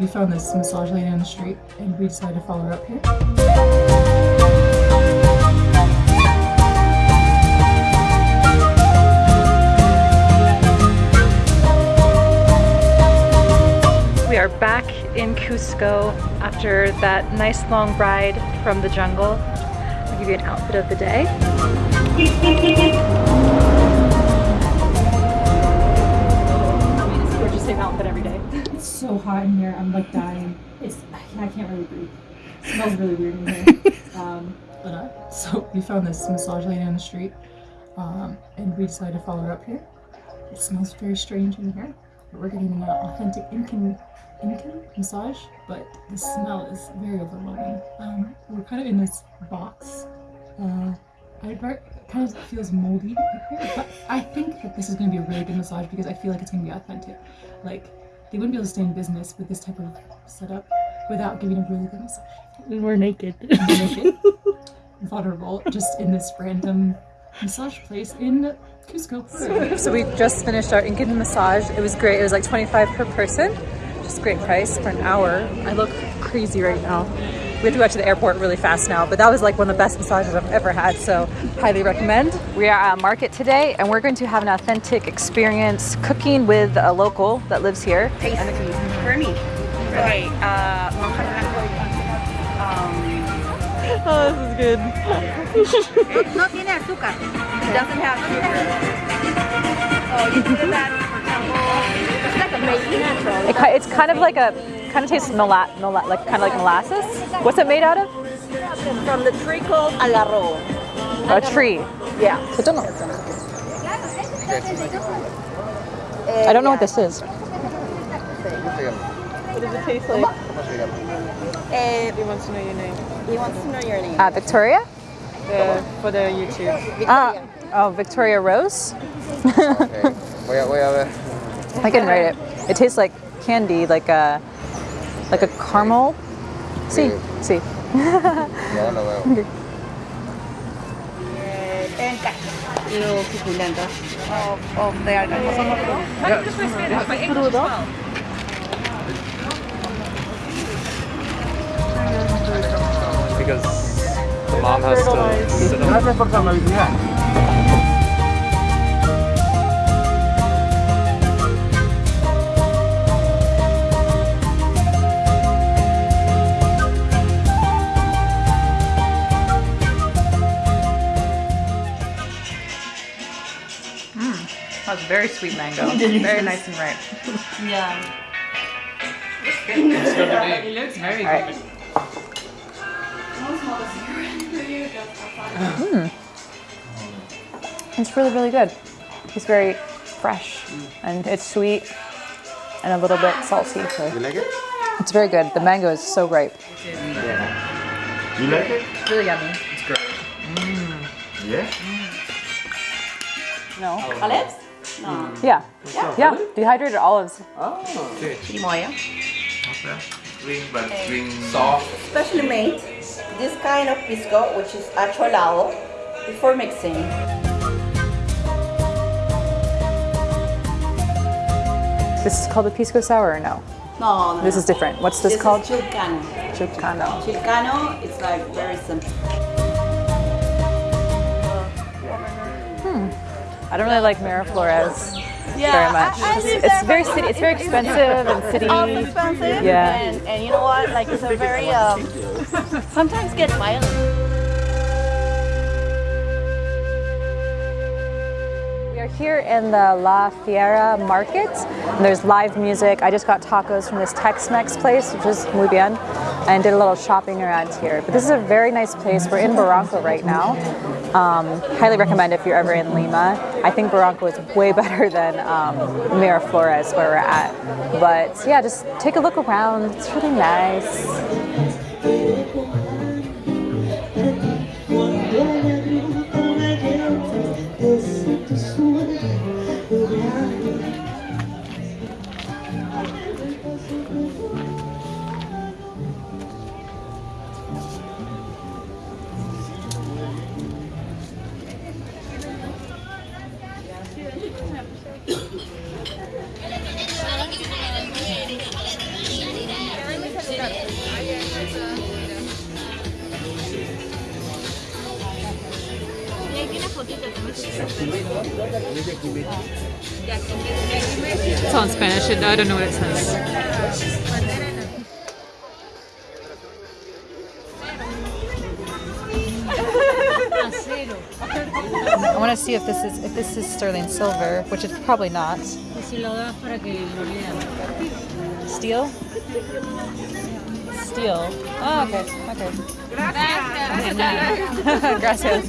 We found this massage lady on the street and we decided to follow her up here. We are back in Cusco after that nice long ride from the jungle. I'll give you an outfit of the day. So hot in here. I'm like dying. It's I can't really breathe. It smells really weird in here. um, but uh, so we found this massage lady on the street, um, and we decided to follow her up here. It smells very strange in here. But we're getting an authentic Incan Incan massage, but the smell is very overwhelming. Um, we're kind of in this box. Uh, I it kind of feels moldy but I think that this is going to be a really good massage because I feel like it's going to be authentic. Like they wouldn't be able to stay in business with this type of setup without giving a really good massage. We're naked. Naked, vulnerable, just in this random massage place in Cusco. Peru. So we just finished our Incan massage. It was great. It was like 25 per person. Just great price for an hour. I look crazy right now. We have to go back to the airport really fast now, but that was like one of the best massages I've ever had, so highly recommend. We are at a market today and we're going to have an authentic experience cooking with a local that lives here. tasty for me. Right. Uh, um, Oh, this is good. not, not in azúcar. It doesn't have sugar. Oh, you do that, for example, it's like a made natural. It's kind of like a, kind of tastes mola, mola, like kind of like molasses. What's it made out of? From the tree called agarro. A tree. Yeah. I don't know. I don't know what this is. What does it taste like? Uh, He wants to know your name. he wants to know your name. Uh, Victoria? The, for the YouTube. Ah, oh, Victoria Rose. Voy a, voy a ver. I can write it. It tastes like candy, like a like a caramel. See, see. Ya lo veo. Enca. Yung suculento. Of, of the because the mom has to sit on That's very sweet mango. Very nice and ripe. Yeah. It looks very good. Mm. It's really, really good. It's very fresh and it's sweet and a little bit salty. So You like it? it's very good. The mango is so ripe. Yeah. You like it? It's Really yummy. It's great. Mm. Yeah. No. Olives? No. Yeah. Yeah. Dehydrated olives. oh Chirimoya. Green, but green soft. Specially made this kind of pisco, which is acholado, before mixing. This is called a pisco sour or no? No, no. This no. is different. What's this, This called? is chilcano. Chilcano. Chilcano is like very simple. I don't really like Miraflores Yeah, very much. I- I it's it's very city. It's very expensive and city. It's expensive. Yeah. And, and you know what? Like it's a very um. sometimes get violent. We are here in the La Fiera Market. And there's live music. I just got tacos from this Tex-Mex place, which is muy bien, and did a little shopping around here. But this is a very nice place. We're in Barranco right now. Um, highly recommend if you're ever in Lima. I think Barranco is way better than um, Miraflores where we're at. But yeah, just take a look around. It's really nice. It's on Spanish. I don't know what it says. I want to see if this is if this is sterling silver, which it's probably not. Steel. Steel. Oh, okay. Okay. Gracias.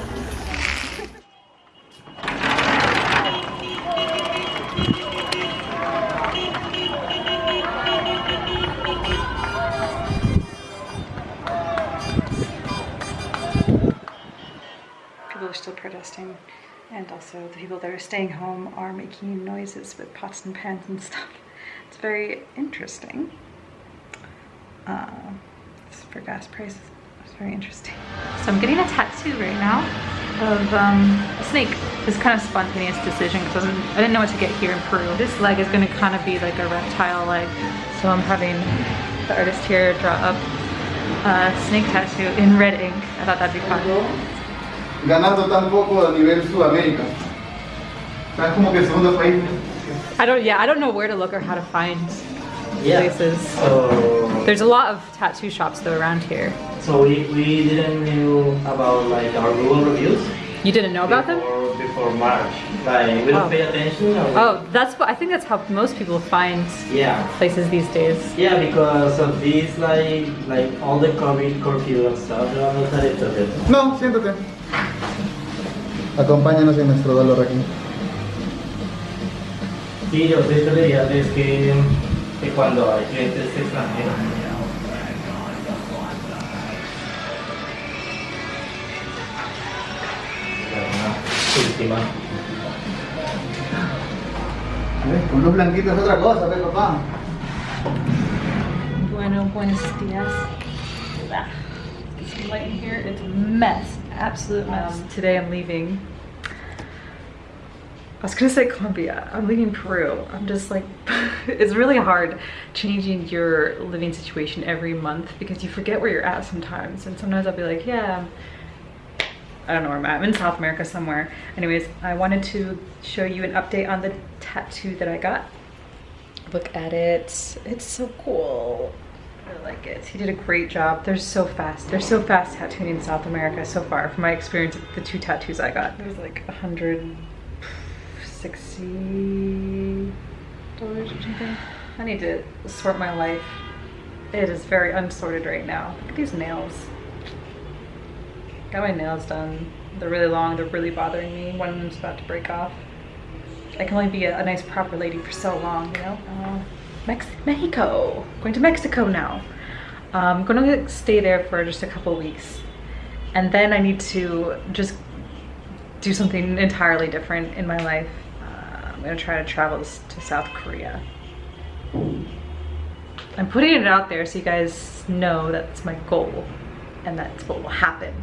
people are still protesting and also the people that are staying home are making noises with pots and pans and stuff. It's very interesting. Uh, for gas prices. It's very interesting. So i'm getting a tattoo right now of um, a snake it's kind of spontaneous decision because I didn't know what to get here in Peru. This leg is going to kind of be like a reptile leg. So I'm having the artist here draw up a snake tattoo in red ink. I thought that'd be fun. ganando tan poco a nivel Sudamérica. ¿Sabes como que el segundo país? I don't, yeah, I don't know where to look or how to find Yeah. places. So, There's a lot of tattoo shops though around here. so we, we didn't know about like our Google reviews You didn't know about them? before, before March. Like we don't Oh. pay attention. or- Oh, that's what I think that's how most people find Yeah. places these days. Yeah, because of this, like, like all the COVID curfew and stuff, yo no sabía todo eso. No, siéntate. Acompáñanos en nuestro dolor aquí. Sí, yo de hecho que, que cuando hay clientes extranjeros. Última. Con luz blanquita es otra cosa, ¿ves, papá? Bueno, buenos dias. It's light in here. It's a mess. Absolute mess. Um, today I'm leaving. I was gonna say Colombia. I'm leaving Peru. I'm just like, it's really hard changing your living situation every month because you forget where you're at sometimes. And sometimes I'll be like, yeah, I don't know where I'm at. I'm in South America somewhere. Anyways, I wanted to show you an update on the tattoo that I got. Look at it. It's so cool. I like it. He did a great job. They're so fast. They're so fast tattooing in South America so far. From my experience, with the two tattoos I got, There's like a hundred sixty dollars or something. I need to sort my life. It is very unsorted right now. Look at these nails. Got my nails done. They're really long. They're really bothering me. One of them's about to break off. I can only be a, a nice proper lady for so long, you know? Uh, Mex Mexico. Going to Mexico now. I'm going to stay there for just a couple weeks. And then I need to just do something entirely different in my life. I'm to try to travel to South Korea. I'm putting it out there so you guys know that's my goal and that's what will happen.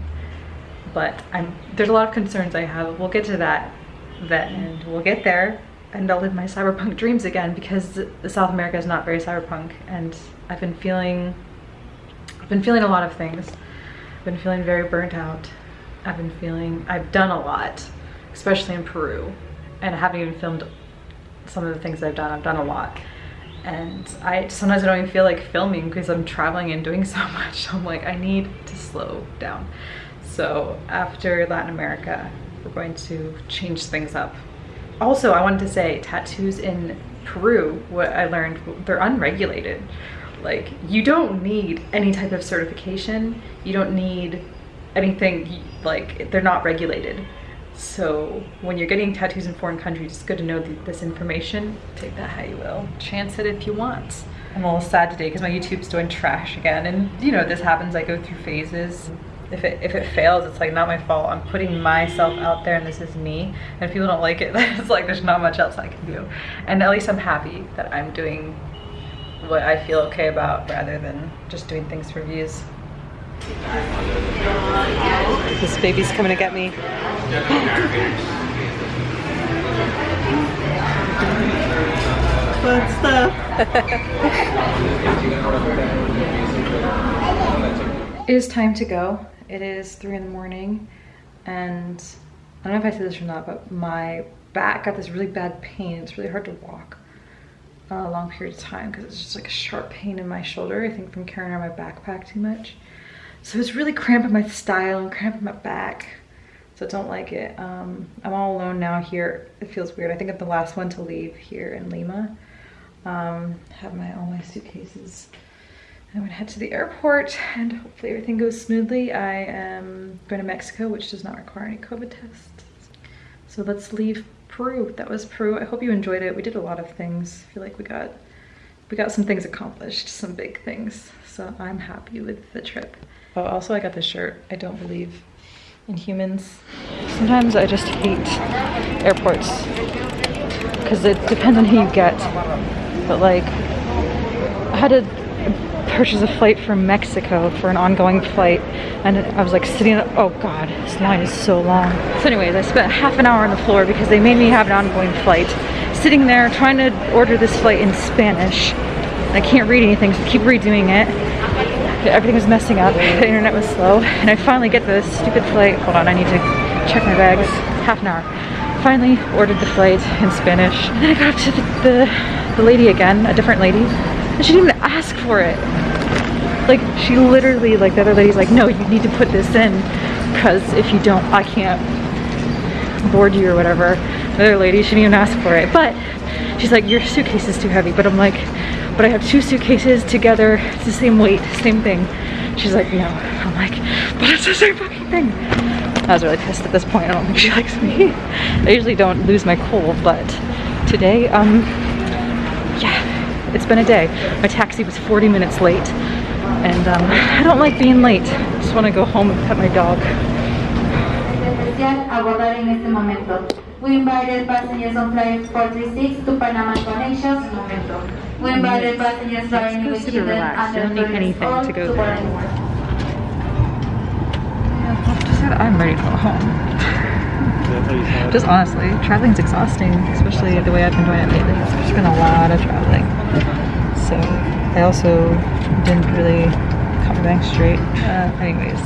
But I'm there's a lot of concerns I have. We'll get to that then and we'll get there and I'll live my cyberpunk dreams again because South America is not very cyberpunk and I've been feeling I've been feeling a lot of things. I've been feeling very burnt out. I've been feeling I've done a lot, especially in Peru. And I haven't even filmed some of the things I've done. I've done a lot. And I sometimes I don't even feel like filming because I'm traveling and doing so much. I'm like, I need to slow down. So after Latin America, we're going to change things up. Also, I wanted to say tattoos in Peru, what I learned, they're unregulated. Like, you don't need any type of certification. You don't need anything, like, they're not regulated. So when you're getting tattoos in foreign countries, it's good to know th- this information. Take that how you will. Chance it if you want. I'm a little sad today because my YouTube's doing trash again. And you know, this happens, I go through phases. If it, if it fails, it's like not my fault. I'm putting myself out there and this is me. And if people don't like it, it's like there's not much else I can do. And at least I'm happy that I'm doing what I feel okay about rather than just doing things for views. This baby's coming to get me. fun stuff. It is time to go. It is three in the morning, and I don't know if I said this or not, but my back got this really bad pain. It's really hard to walk a long period of time because it's just like a sharp pain in my shoulder. I think from carrying around my backpack too much. So it's really cramping my style and cramping my back. So I don't like it. Um, I'm all alone now here. It feels weird. I think I'm the last one to leave here in Lima. Um, have my all my suitcases. I'm gonna head to the airport and hopefully everything goes smoothly. I am going to Mexico, which does not require any COVID tests. So let's leave Peru. That was Peru. I hope you enjoyed it. We did a lot of things. I feel like we got we got some things accomplished, some big things. So I'm happy with the trip. Oh, also I got this shirt. I don't believe in humans. Sometimes I just hate airports because it depends on who you get. But like, I had to purchase a flight from Mexico for an ongoing flight and I was like sitting oh god this line is so long. So anyways I spent half an hour on the floor because they made me have an ongoing flight. Sitting there trying to order this flight in Spanish. I can't read anything so I keep redoing it. Everything was messing up. The internet was slow. And I finally get this stupid flight. Hold on I need to check my bags. Half an hour. Finally ordered the flight in Spanish. And then I got up to the, the, the lady again a different lady. And she didn't ask for it. Like she literally like the other lady's like no you need to put this in because if you don't I can't board you or whatever. The other lady she didn't even ask for it. But she's like your suitcase is too heavy. But I'm like but I have two suitcases together. It's the same weight same thing. She's like no. I'm like but it's the same fucking thing. I was really pissed at this point. I don't think she likes me. I usually don't lose my cool but today um yeah it's been a day my taxi was 40 minutes late and um, I don't like being late. I just want to go home and pet my dog. especial abordar en este momento. We invited passengers on flight 436 to Panama Connections momento. We invited passengers flying with children under don't need anything to go to there. I'm ready to go home. Just honestly, traveling's exhausting, especially the way I've been doing it lately. There's been a lot of traveling. So I also didn't really cut my bank straight. Uh, anyways,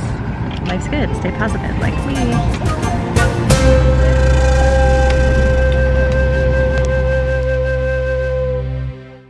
life's good. Stay positive, like me.